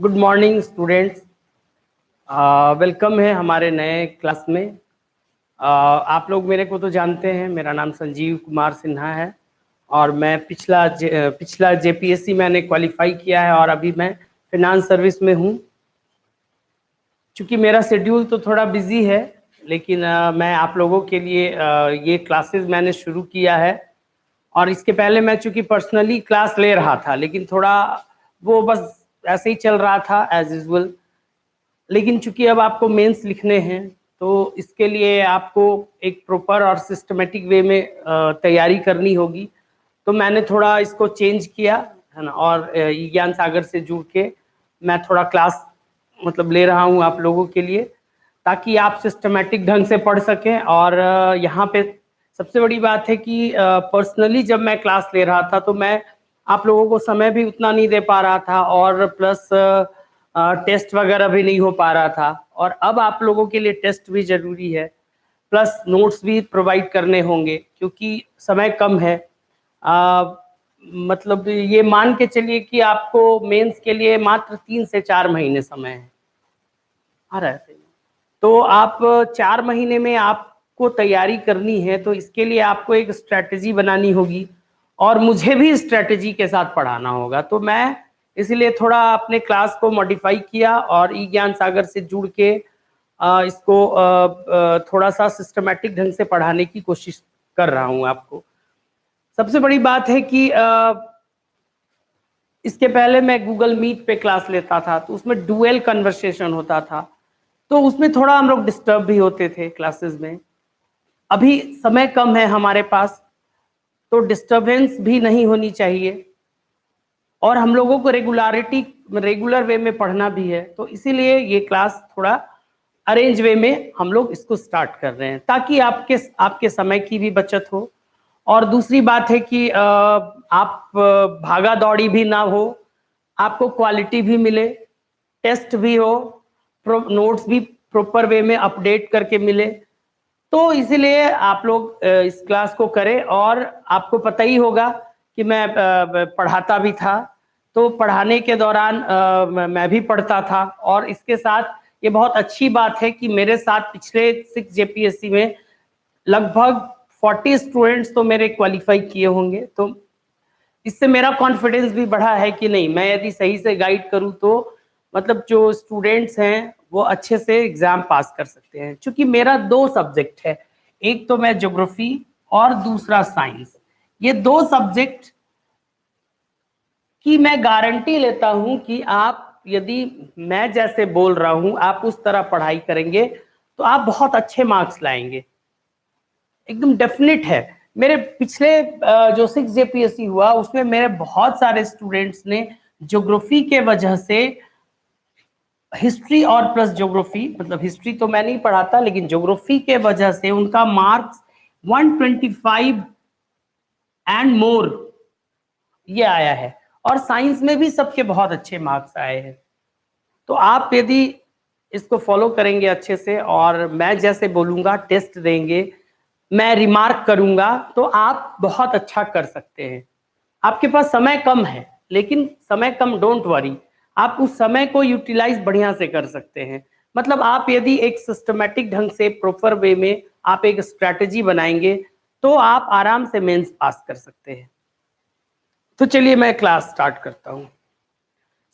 Good morning students welcome है हमारे नए क्लास में. Uh, आप लोग मेरे को तो जानते हैं मेरा नाम संजीव कुमार सिन्हा है और मैं पिछला जे, पिछला जेपीएससी मैंने क्वालिफाई किया है और अभी मैं फिनांस सर्विस में हूँ. चूँकि मेरा शेड्यूल तो थोड़ा बिज़ी है लेकिन uh, मैं आप लोगों के लिए uh, ये क्लासेस मैंने शुरू किया है. और इसके पहले मैं चूँकि पर्सनली क्लास ले रहा था लेकिन थोड़ा वो बस ऐसे ही चल रहा था एज यूजल लेकिन चूँकि अब आपको मेंस लिखने हैं तो इसके लिए आपको एक प्रॉपर और सिस्टमेटिक वे में तैयारी करनी होगी। तो मैंने थोड़ा इसको चेंज किया, है ना, और ज्ञान सागर से जुड़ के मैं थोड़ा क्लास मतलब ले रहा हूँ आप लोगों के लिए, ताकि आप सिस्टमेटिक ढंग से पढ़ सकें। और यहाँ पे सबसे बड़ी बात है कि पर्सनली जब मैं क्लास ले रहा था तो मैं आप लोगों को समय भी उतना नहीं दे पा रहा था और प्लस टेस्ट वगैरह भी नहीं हो पा रहा था। और अब आप लोगों के लिए टेस्ट भी ज़रूरी है। प्लस नोट्स भी प्रोवाइड करने होंगे क्योंकि समय कम है। आ, मतलब ये मान के चलिए कि आपको मेंस के लिए मात्र तीन से चार महीने समय है। आ रहा है तो आप चार महीने में आपको तैयारी करनी है तो इसके लिए आपको एक स्ट्रैटेजी बनानी होगी। और मुझे भी स्ट्रेटजी के साथ पढ़ाना होगा। तो मैं इसलिए थोड़ा अपने क्लास को मॉडिफाई किया और ई ज्ञान सागर से जुड़ के इसको थोड़ा सा सिस्टमेटिक ढंग से पढ़ाने की कोशिश कर रहा हूँ आपको। सबसे बड़ी बात है कि इसके पहले मैं गूगल मीट पे क्लास लेता था तो उसमें डुअल कन्वर्सेशन होता था। तो उसमें थोड़ा हम लोग डिस्टर्ब भी होते थे क्लासेस में। अभी समय कम है हमारे पास तो डिस्टरबेंस भी नहीं होनी चाहिए। और हम लोगों को रेगुलरिटी रेगुलर वे में पढ़ना भी है। तो इसीलिए ये क्लास थोड़ा अरेंज वे में हम लोग इसको स्टार्ट कर रहे हैं, ताकि आपके आपके समय की भी बचत हो। और दूसरी बात है कि आप भागा दौड़ी भी ना हो, आपको क्वालिटी भी मिले टेस्ट भी हो नोट्स भी प्रॉपर वे में अपडेट करके मिले। तो इसीलिए आप लोग इस क्लास को करें और आपको पता ही होगा कि मैं पढ़ाता भी था। तो पढ़ाने के दौरान मैं भी पढ़ता था और इसके साथ ये बहुत अच्छी बात है कि मेरे साथ पिछले सिक्स जेपीएससी में लगभग 40 स्टूडेंट्स तो मेरे क्वालिफाई किए होंगे। तो इससे मेरा कॉन्फिडेंस भी बढ़ा है कि नहीं, मैं यदि सही से गाइड करूँ तो मतलब जो स्टूडेंट्स हैं वो अच्छे से एग्ज़ाम पास कर सकते हैं। क्योंकि मेरा दो सब्जेक्ट है, एक तो मैं ज्योग्राफी और दूसरा साइंस ये दो सब्जेक्ट की मैं गारंटी लेता हूँ कि आप यदि मैं जैसे बोल रहा हूँ, आप उस तरह पढ़ाई करेंगे तो आप बहुत अच्छे मार्क्स लाएँगे। एकदम डेफिनेट है। मेरे पिछले जो सिक्स जेपीएससी हुआ, उसमें मेरे बहुत सारे स्टूडेंट्स ने ज्योग्राफी के वजह से हिस्ट्री और प्लस ज्योग्राफी मतलब हिस्ट्री तो मैं नहीं पढ़ाता, लेकिन ज्योग्राफी के वजह से उनका मार्क्स 125 एंड मोर ये आया है। और साइंस में भी सबके बहुत अच्छे मार्क्स आए हैं। तो आप यदि इसको फॉलो करेंगे अच्छे से, और मैं जैसे बोलूँगा टेस्ट देंगे, मैं रिमार्क करूँगा तो आप बहुत अच्छा कर सकते हैं। आपके पास समय कम है, लेकिन समय कम डोंट वरी आप उस समय को यूटिलाइज बढ़िया से कर सकते हैं। मतलब आप यदि एक सिस्टमेटिक ढंग से प्रॉपर वे में आप एक स्ट्रैटेजी बनाएँगे तो आप आराम से मेंस पास कर सकते हैं। तो चलिए मैं क्लास स्टार्ट करता हूँ।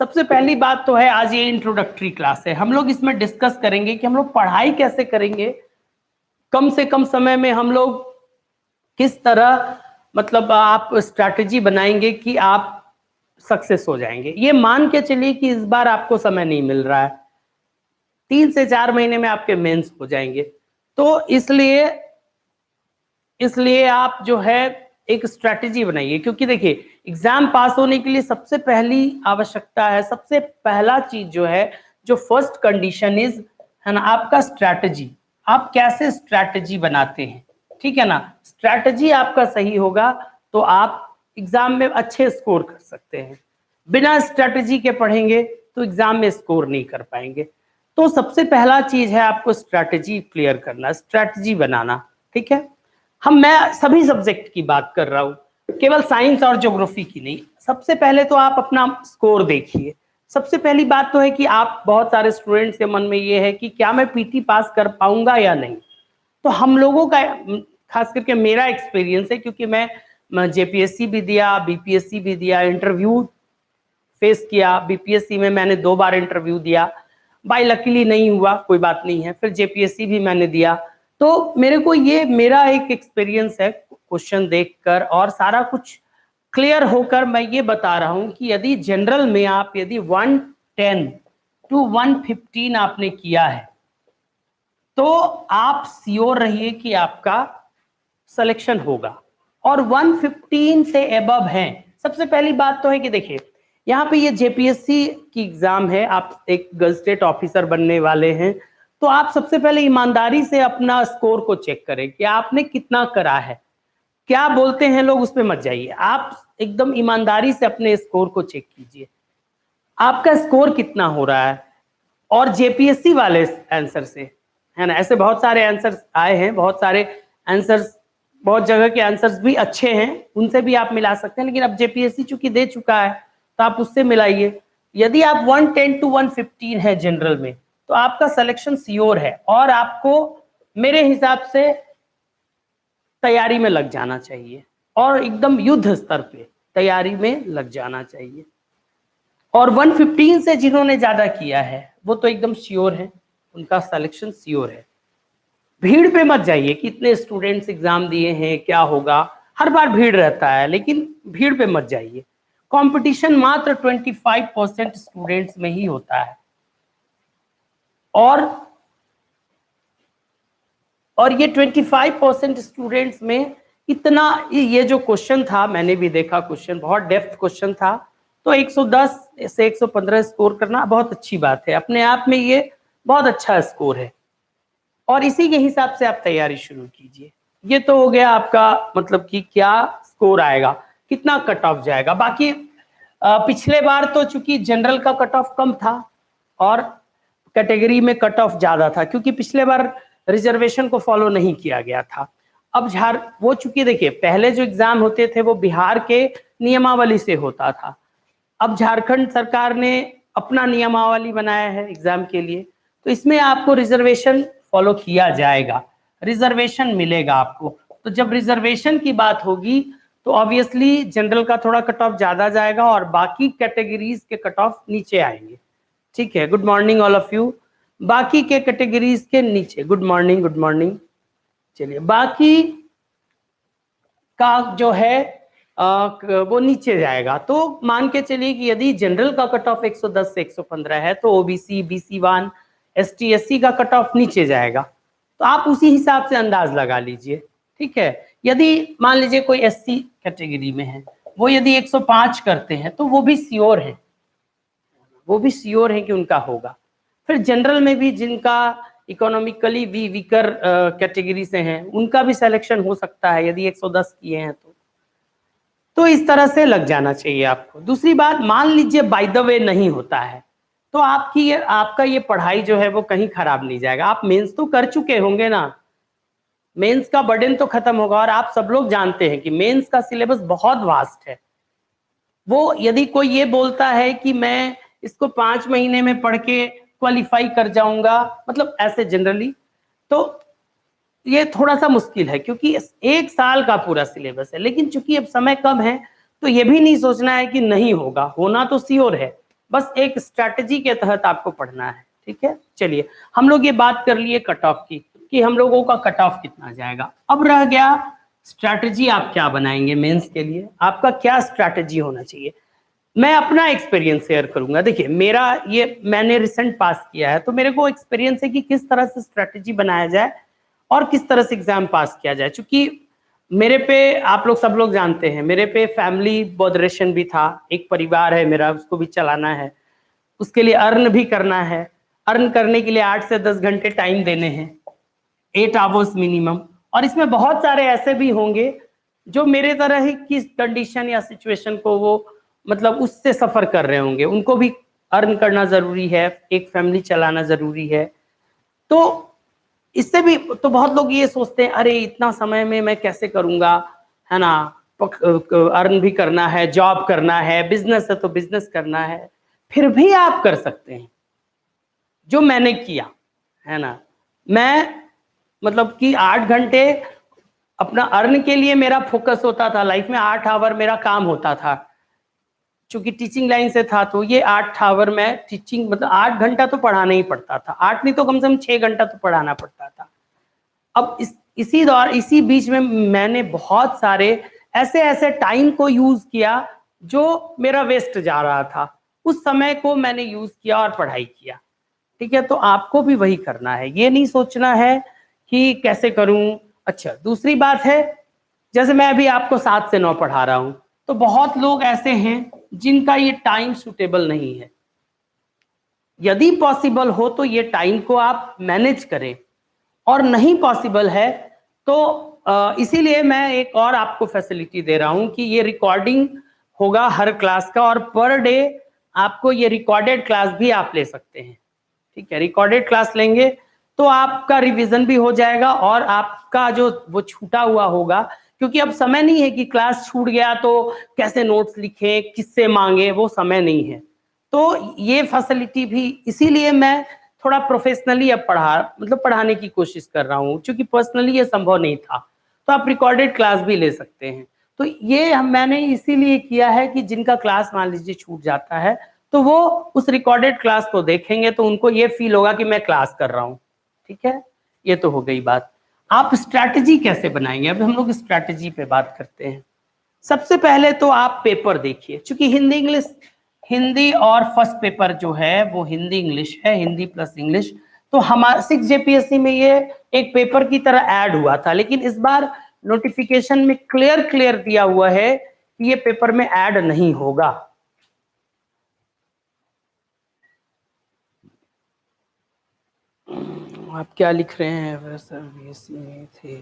सबसे पहली बात तो है, आज ये इंट्रोडक्टरी क्लास है। हम लोग इसमें डिस्कस करेंगे कि हम लोग पढ़ाई कैसे करेंगे। कम से कम समय में हम लोग किस तरह मतलब आप स्ट्रैटेजी बनाएँगे कि आप सक्सेस हो जाएँगे। ये मान के चलिए कि इस बार आपको समय नहीं मिल रहा है। तीन से चार महीने में आपके मेंस हो जाएँगे। तो इसलिए इसलिए आप जो है एक स्ट्रैटेजी बनाइए। क्योंकि देखिए एग्ज़ाम पास होने के लिए सबसे पहली आवश्यकता है, सबसे पहला चीज़ जो है, जो फ़र्स्ट कंडीशन इज़ है ना, आपका स्ट्रैटेजी आप कैसे स्ट्रैटेजी बनाते हैं? ठीक है ना? स्ट्रैटेजी आपका सही होगा तो आप एग्ज़ाम में अच्छे स्कोर कर सकते हैं। बिना स्ट्रेटजी के पढ़ेंगे तो एग्ज़ाम में स्कोर नहीं कर पाएँगे। तो सबसे पहला चीज़ है आपको स्ट्रैटेजी क्लियर करना, स्ट्रैटेजी बनाना, ठीक है? हम, मैं सभी सब्जेक्ट की बात कर रहा हूँ, केवल साइंस और ज्योग्राफी की नहीं। सबसे पहले तो आप अपना स्कोर देखिए। सबसे पहली बात तो है कि आप, बहुत सारे स्टूडेंट्स के मन में ये है कि क्या मैं पीटी पास कर पाऊँगा या नहीं? तो हम लोगों का, खास करके मेरा एक्सपीरियंस है, क्योंकि मैं जेपीएससी भी दिया बीपीएससी भी दिया इंटरव्यू फेस किया। बीपीएससी में मैंने दो बार इंटरव्यू दिया। बाई लकीली नहीं हुआ, कोई बात नहीं है। फिर जेपीएससी भी मैंने दिया। तो मेरे को ये, मेरा एक एक्सपीरियंस है क्वेश्चन देखकर और सारा कुछ क्लियर होकर मैं ये बता रहा हूँ कि यदि जनरल में आप, यदि 110 टू 115 आपने किया है तो आप सियोर रहिए कि आपका सिलेक्शन होगा। और 115 से एबव है। सबसे पहली बात तो है कि देखिए, यहाँ पे ये जेपीएससी की एग्ज़ाम है, आप एक गजटेड ऑफिसर बनने वाले हैं। तो आप सबसे पहले ईमानदारी से अपना स्कोर को चेक करें कि आपने कितना करा है। क्या बोलते हैं लोग, उस पर मत जाइए। आप एकदम ईमानदारी से अपने स्कोर को चेक कीजिए। आपका स्कोर कितना हो रहा है? और जेपीएससी वाले आंसर से, है ना? ऐसे बहुत सारे आंसर आए हैं, बहुत सारे आंसर्स बहुत जगह के आंसर्स भी अच्छे हैं, उनसे भी आप मिला सकते हैं, लेकिन अब जेपीएससी चूँकि दे चुका है तो आप उससे मिलाइए। यदि आप 110 टू 115 है जनरल में तो आपका सिलेक्शन सियोर है और आपको मेरे हिसाब से तैयारी में लग जाना चाहिए और एकदम युद्ध स्तर पे तैयारी में लग जाना चाहिए। और 115 से जिन्होंने ज़्यादा किया है, वो तो एकदम श्योर है, उनका सिलेक्शन श्योर है। भीड़ पे मत जाइए कि इतने स्टूडेंट्स एग्ज़ाम दिए हैं, क्या होगा? हर बार भीड़ रहता है, लेकिन भीड़ पे मत जाइए। कंपटीशन मात्र 25 परसेंट स्टूडेंट्स में ही होता है। और और ये 25 परसेंट स्टूडेंट्स में इतना, ये जो क्वेश्चन था, मैंने भी देखा क्वेश्चन बहुत डेप्थ क्वेश्चन था। तो 110 से 115 स्कोर करना बहुत अच्छी बात है। अपने आप में ये बहुत अच्छा स्कोर है। और इसी के हिसाब से आप तैयारी शुरू कीजिए। ये तो हो गया आपका मतलब कि क्या स्कोर आएगा, कितना कट ऑफ़ जाएगा। बाकी पिछले बार तो चूँकि जनरल का कट ऑफ़ कम था और कैटेगरी में कट ऑफ़ ज़्यादा था, क्योंकि पिछले बार रिजर्वेशन को फॉलो नहीं किया गया था। अब झार, वो चूँकि देखिए, पहले जो एग्ज़ाम होते थे वो बिहार के नियमावली से होता था। अब झारखंड सरकार ने अपना नियमावली बनाया है एग्ज़ाम के लिए। तो इसमें आपको रिजर्वेशन फॉलो किया जाएगा। रिजर्वेशन मिलेगा आपको। तो जब रिजर्वेशन की बात होगी तो ऑब्वियसली जनरल का थोड़ा कट ऑफ़ ज़्यादा जाएगा और बाकी कैटेगरीज के कट ऑफ़ नीचे आएँगे। ठीक है? Good morning all of you बाकी के कैटेगरीज के नीचे। गुड मॉर्निंग गुड मॉर्निंग चलिए बाकी का जो है आ, वो नीचे जाएगा। तो मान के चलिए कि यदि जनरल का कट ऑफ़ 110 से 115 है तो OBC BC one S T का कट ऑफ़ नीचे जाएगा। तो आप उसी हिसाब से अंदाज लगा लीजिए, ठीक है? यदि मान लीजिए कोई एस सी कैटेगरी में है, वो यदि 105 करते हैं तो वो भी श्योर है। वो भी श्योर है कि उनका होगा। फिर जनरल में भी जिनका इकोनॉमिकली वी वीकर कैटेगरी से हैं, उनका भी सिलेक्शन हो सकता है, यदि 110 किए हैं तो। तो इस तरह से लग जाना चाहिए आपको। दूसरी बात, मान लीजिए बाय द वे नहीं होता है तो आपकी ये, आपका ये पढ़ाई जो है वो कहीं खराब नहीं जाएगा। आप मेंस तो कर चुके होंगे ना। मेंस का बर्डन तो खत्म होगा और आप सब लोग जानते हैं कि मेंस का सिलेबस बहुत वास्ट है। वो यदि कोई ये बोलता है कि मैं इसको पाँच महीने में पढ़ के क्वालिफाई कर जाऊँगा मतलब ऐसे जनरली तो ये थोड़ा सा मुश्किल है क्योंकि एक साल का पूरा सिलेबस है। लेकिन चूँकि अब समय कम है तो ये भी नहीं सोचना है कि नहीं होगा। होना तो सियोर है। बस एक स्ट्रैटेजी के तहत आपको पढ़ना है, ठीक है? चलिए, हम लोग ये बात कर लिए कट ऑफ़ की, कि हम लोगों का कट ऑफ़ कितना जाएगा। अब रह गया स्ट्रैटेजी आप क्या बनाएँगे मेंस के लिए? आपका क्या स्ट्रैटेजी होना चाहिए? मैं अपना एक्सपीरियंस शेयर करूँगा। देखिए, मेरा ये, मैंने रिसेंट पास किया है तो मेरे को एक्सपीरियंस है कि किस तरह से स्ट्रैटेजी बनाया जाए और किस तरह से एग्ज़ाम पास किया जाए क्योंकि मेरे पे आप लोग सब लोग जानते हैं, मेरे पे फैमिली बॉदरेशन भी था, एक परिवार है मेरा, उसको भी चलाना है। उसके लिए अर्न भी करना है। अर्न करने के लिए आठ से दस घंटे टाइम देने हैं। एट आवर्स मिनिमम और इसमें बहुत सारे ऐसे भी होंगे, जो मेरे तरह ही किस कंडीशन या सिचुएशन को वो मतलब उससे सफ़र कर रहे होंगे। उनको भी अर्न करना ज़रूरी है, एक फैमिली चलाना ज़रूरी है। तो इससे भी तो बहुत लोग ये सोचते हैं, अरे, इतना समय में मैं कैसे करूँगा? है ना? अर्न भी करना है, जॉब करना है, बिज़नेस है तो बिज़नेस करना है। फिर भी आप कर सकते हैं। जो मैंने किया, है ना? मैं मतलब कि आठ घंटे अपना अर्न के लिए मेरा फोकस होता था, लाइफ में आठ आवर मेरा काम होता था। चूँकि टीचिंग लाइन से था तो ये आठ आवर में टीचिंग मतलब आठ घंटा तो पढ़ाना ही पड़ता था। आठ नहीं तो कम से कम छह घंटा तो पढ़ाना पड़ता था। अब इस, इसी दौर, इसी बीच में मैंने बहुत सारे ऐसे ऐसे टाइम को यूज़ किया, जो मेरा वेस्ट जा रहा था। उस समय को मैंने यूज़ किया और पढ़ाई किया। ठीक है तो आपको भी वही करना है। ये नहीं सोचना है कि कैसे करूँ। अच्छा दूसरी बात है, जैसे मैं अभी आपको सात से नौ पढ़ा रहा हूँ। तो बहुत लोग ऐसे हैं जिनका ये टाइम सुटेबल नहीं है। यदि पॉसिबल हो तो ये टाइम को आप मैनेज करें। और नहीं पॉसिबल है तो इसीलिए मैं एक और आपको फैसिलिटी दे रहा हूँ कि ये रिकॉर्डिंग होगा हर क्लास का और पर डे आपको ये रिकॉर्डेड क्लास भी आप ले सकते हैं। ठीक है रिकॉर्डेड क्लास लेंगे तो आपका रिवीजन भी हो जाएगा और आपका जो, वो छूटा हुआ होगा क्योंकि अब समय नहीं है कि क्लास छूट गया तो कैसे नोट्स लिखे, किससे मांगे, वो समय नहीं है। तो ये फैसिलिटी भी इसीलिए मैं थोड़ा प्रोफेशनली अब पढ़ा मतलब पढ़ाने की कोशिश कर रहा हूँ, क्योंकि पर्सनली ये संभव नहीं था। तो आप रिकॉर्डेड क्लास भी ले सकते हैं। तो ये हम, मैंने इसीलिए किया है कि जिनका क्लास मान लीजिए छूट जाता है तो वो उस रिकॉर्डेड क्लास को देखेंगे तो उनको ये फील होगा कि मैं क्लास कर रहा हूँ। ठीक है? ये तो हो गई बात। आप स्ट्रैटेजी कैसे बनाएँगे? अब हम लोग स्ट्रैटेजी पे बात करते हैं। सबसे पहले तो आप पेपर देखिए क्योंकि हिंदी इंग्लिश हिंदी और फ़र्स्ट पेपर जो है, वो हिंदी इंग्लिश है, हिंदी प्लस इंग्लिश तो हमारा, सिक्स जेपीएससी में ये एक पेपर की तरह ऐड हुआ था, लेकिन इस बार नोटिफिकेशन में क्लियर क्लियर दिया हुआ है कि ये पेपर में ऐड नहीं होगा। आप क्या लिख रहे हैं? सर बीएससी में थे।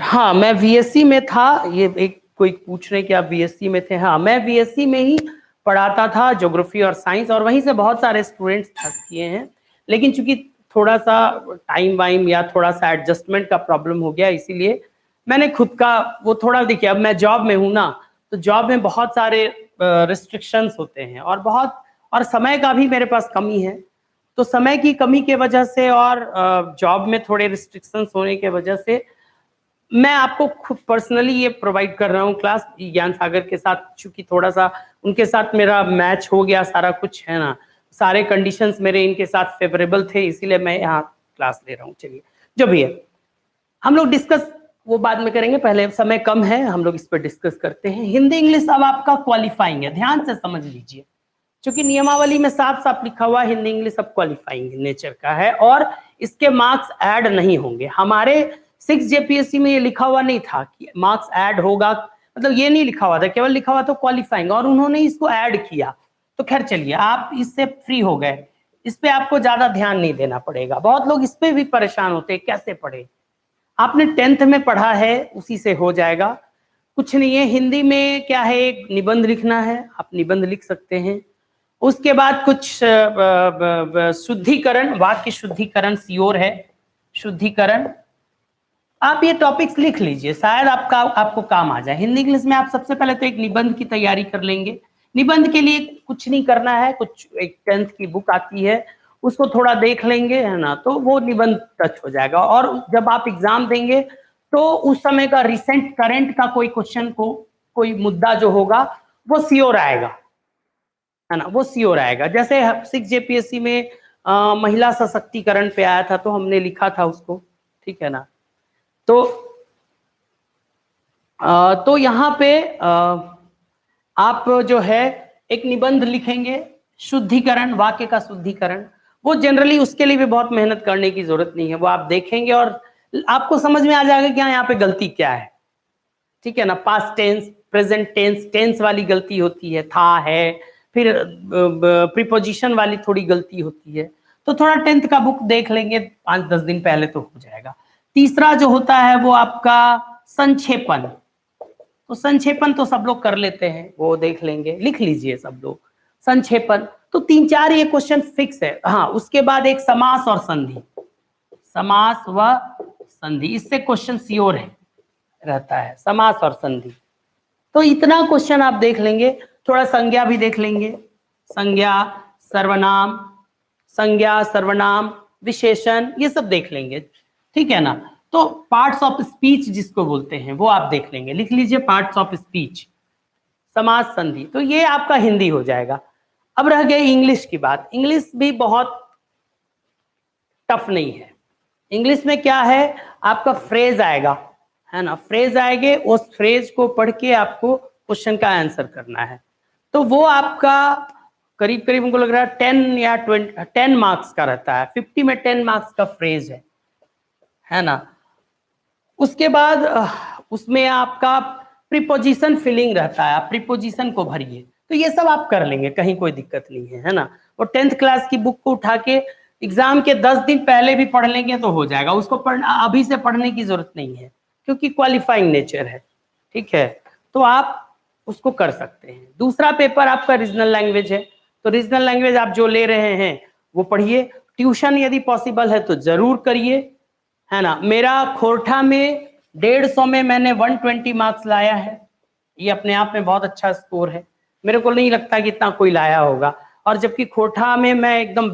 हाँ मैं बीएससी में था। ये एक कोई पूछ रहे हैं कि आप बीएससी में थे? हाँ मैं बीएससी में ही पढ़ाता था ज्योग्राफी और साइंस और वहीं से बहुत सारे स्टूडेंट्स किए हैं। लेकिन चूँकि थोड़ा सा टाइम वाइम या थोड़ा सा एडजस्टमेंट का प्रॉब्लम हो गया, इसीलिए मैंने खुद का वो थोड़ा, देखिए, अब मैं जॉब में हूँ ना तो जॉब में बहुत सारे रिस्ट्रिक्शंस होते हैं और बहुत, और समय का भी मेरे पास कमी है। तो समय की कमी के वजह से और जॉब में थोड़े रिस्ट्रिक्शंस होने के वजह से मैं आपको खुद पर्सनली ये प्रोवाइड कर रहा हूँ क्लास ज्ञान सागर के साथ, चूँकि थोड़ा सा उनके साथ मेरा मैच हो गया, सारा कुछ है ना। सारे कंडीशंस मेरे इनके साथ फेवरेबल थे, इसीलिए मैं यहाँ क्लास ले रहा हूँ। चलिए जो भी है हम लोग डिस्कस वो बाद में करेंगे, पहले समय कम है, हम लोग इस पर डिस्कस करते हैं। हिंदी, इंग्लिश अब आपका क्वालिफाइंग है, ध्यान से समझ लीजिए। क्योंकि नियमावली में साफ़ साफ़ लिखा हुआ हिंदी, इंग्लिश अब क्वालिफाइंग नेचर का है और इसके मार्क्स ऐड नहीं होंगे। हमारे सिक्स जेपीएससी में ये लिखा हुआ नहीं था कि मार्क्स ऐड होगा मतलब ये नहीं लिखा हुआ था, केवल लिखा हुआ था क्वालिफाइंग और उन्होंने इसको ऐड किया। तो खैर चलिए, आप इससे फ्री हो गए। इस पर आपको ज़्यादा ध्यान नहीं देना पड़ेगा। बहुत लोग इस पर भी परेशान होते हैं, कैसे पढ़े? आपने टेंथ में पढ़ा है, उसी से हो जाएगा। कुछ नहीं है, हिंदी में क्या है, एक निबंध लिखना है, आप निबंध लिख सकते हैं। उसके बाद कुछ शुद्धिकरण, वाक्य शुद्धिकरण सियोर है, शुद्धिकरण। आप ये टॉपिक्स लिख लीजिए, शायद आपका, आपको काम आ जाए। हिंदी इंग्लिश में आप सबसे पहले तो एक निबंध की तैयारी कर लेंगे। निबंध के लिए कुछ नहीं करना है, कुछ एक टेंथ की बुक आती है, उसको थोड़ा देख लेंगे, है ना? तो वो निबंध टच हो जाएगा। और जब आप एग्ज़ाम देंगे तो उस समय का रिसेंट करंट का कोई क्वेश्चन को, कोई मुद्दा जो होगा, वो सियोर आएगा। है ना वो सियोर आएगा जैसे सिक्स जेपीएससी में आ, महिला सशक्तिकरण पे आया था तो हमने लिखा था उसको ठीक है ना? तो आ, तो यहाँ पे आ, आप जो है एक निबंध लिखेंगे शुद्धिकरण वाक्य का शुद्धिकरण। वो जनरली उसके लिए भी बहुत मेहनत करने की ज़रूरत नहीं है वो आप देखेंगे और आपको समझ में आ जाएगा कि यहाँ पे गलती क्या है। ठीक है ना? Past tense present tense tense वाली गलती होती है था है फिर प्रीपोजिशन वाली थोड़ी गलती होती है। तो थोड़ा टेंथ का बुक देख लेंगे, पाँच दस दिन पहले तो हो जाएगा। तीसरा जो होता है वो आपका संक्षेपन तो संक्षेपन तो सब लोग कर लेते हैं, वो देख लेंगे, लिख लीजिए सब लोग। संक्षेपन तो तीन चार ये क्वेश्चन फिक्स है। हाँ उसके बाद एक समास और संधि। समास व संधि, इससे क्वेश्चन सियोर है, रहता है, समास और संधि। तो इतना क्वेश्चन आप देख लेंगे। थोड़ा संज्ञा भी देख लेंगे। संज्ञा, सर्वनाम संज्ञा, सर्वनाम, विशेषण, ये सब देख लेंगे। ठीक है ना? तो पार्ट्स ऑफ़ स्पीच जिसको बोलते हैं, वो आप देख लेंगे। लिख लीजिए पार्ट्स ऑफ़ स्पीच समाज संधि। तो ये आपका हिंदी हो जाएगा। अब रह गई इंग्लिश की बात। इंग्लिश भी बहुत टफ नहीं है। इंग्लिश में क्या है? आपका फ्रेज आएगा। है ना? फ्रेज आएँगे, उस फ्रेज को पढ़ के आपको क्वेश्चन का आंसर करना है। तो वो आपका करीब करीब हमको लग रहा है टेन या ट्वेंटी, टेन मार्क्स का रहता है। फिफ्टी में टेन मार्क्स का फ्रेज है। है ना? उसके बाद उसमें आपका प्रीपोजिशन फिलिंग रहता है। आप प्रीपोजिशन को भरिए। तो ये सब आप कर लेंगे, कहीं कोई दिक्कत नहीं है है ना? और टेंथ क्लास की बुक को उठा के एग्ज़ाम के दस दिन पहले भी पढ़ लेंगे तो हो जाएगा। उसको पढ़ना अभी से पढ़ने की ज़रूरत नहीं है, क्योंकि क्वालिफाइंग नेचर है। ठीक है? तो आप उसको कर सकते हैं। दूसरा पेपर आपका रीजनल लैंग्वेज है। तो रीजनल लैंग्वेज आप जो ले रहे हैं, वो पढ़िए। ट्यूशन यदि पॉसिबल है तो ज़रूर करिए। है ना? मेरा खोरठा में डेढ़ सौ में मैंने 120 मार्क्स लाया है। ये अपने आप में बहुत अच्छा स्कोर है। मेरे को नहीं लगता कि इतना कोई लाया होगा। और जबकि खोरठा में मैं एकदम